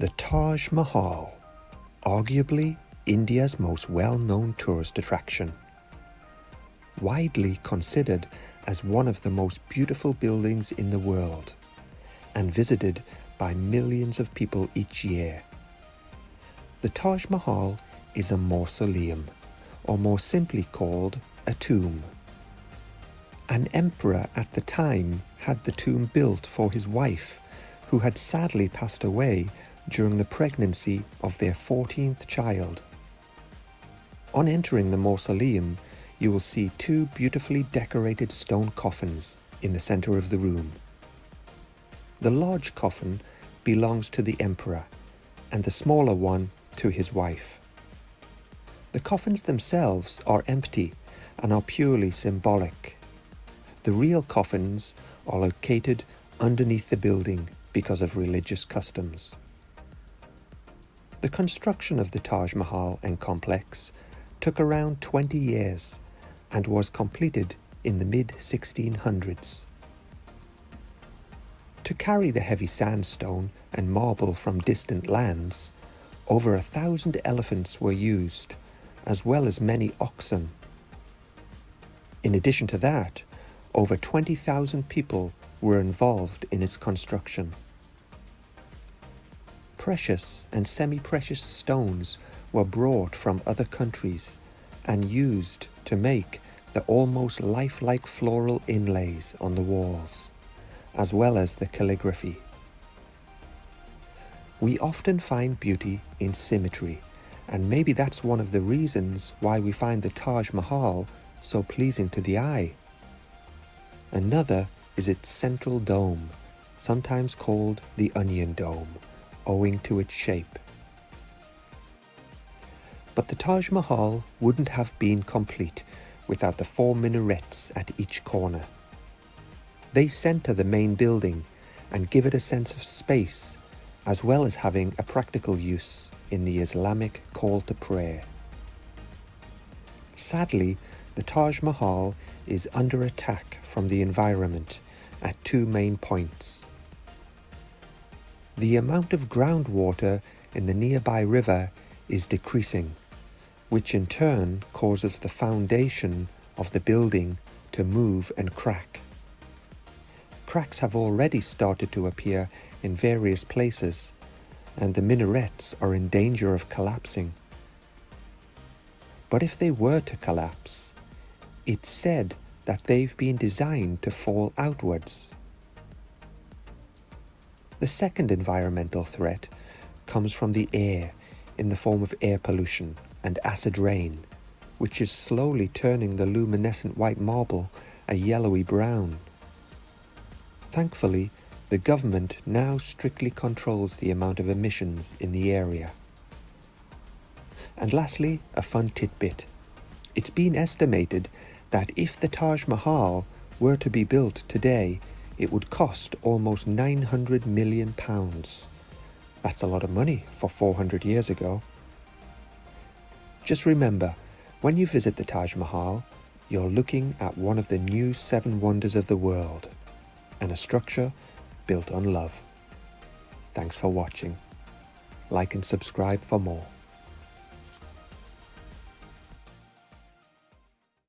The Taj Mahal, arguably India's most well-known tourist attraction. Widely considered as one of the most beautiful buildings in the world and visited by millions of people each year. The Taj Mahal is a mausoleum, or more simply called a tomb. An emperor at the time had the tomb built for his wife, who had sadly passed away during the pregnancy of their 14th child. On entering the mausoleum, you will see two beautifully decorated stone coffins in the center of the room. The large coffin belongs to the emperor and the smaller one to his wife. The coffins themselves are empty and are purely symbolic. The real coffins are located underneath the building because of religious customs. The construction of the Taj Mahal and complex took around 20 years and was completed in the mid-1600s. To carry the heavy sandstone and marble from distant lands, over a thousand elephants were used, as well as many oxen. In addition to that, over 20,000 people were involved in its construction precious and semi-precious stones were brought from other countries and used to make the almost lifelike floral inlays on the walls, as well as the calligraphy. We often find beauty in symmetry, and maybe that's one of the reasons why we find the Taj Mahal so pleasing to the eye. Another is its central dome, sometimes called the Onion Dome owing to its shape. But the Taj Mahal wouldn't have been complete without the four minarets at each corner. They center the main building and give it a sense of space, as well as having a practical use in the Islamic call to prayer. Sadly, the Taj Mahal is under attack from the environment at two main points the amount of groundwater in the nearby river is decreasing, which in turn causes the foundation of the building to move and crack. Cracks have already started to appear in various places, and the minarets are in danger of collapsing. But if they were to collapse, it's said that they've been designed to fall outwards. The second environmental threat comes from the air in the form of air pollution and acid rain, which is slowly turning the luminescent white marble a yellowy brown. Thankfully, the government now strictly controls the amount of emissions in the area. And lastly, a fun tidbit. It's been estimated that if the Taj Mahal were to be built today it would cost almost 900 million pounds. That's a lot of money for 400 years ago. Just remember, when you visit the Taj Mahal, you're looking at one of the new seven wonders of the world and a structure built on love. Thanks for watching. Like and subscribe for more.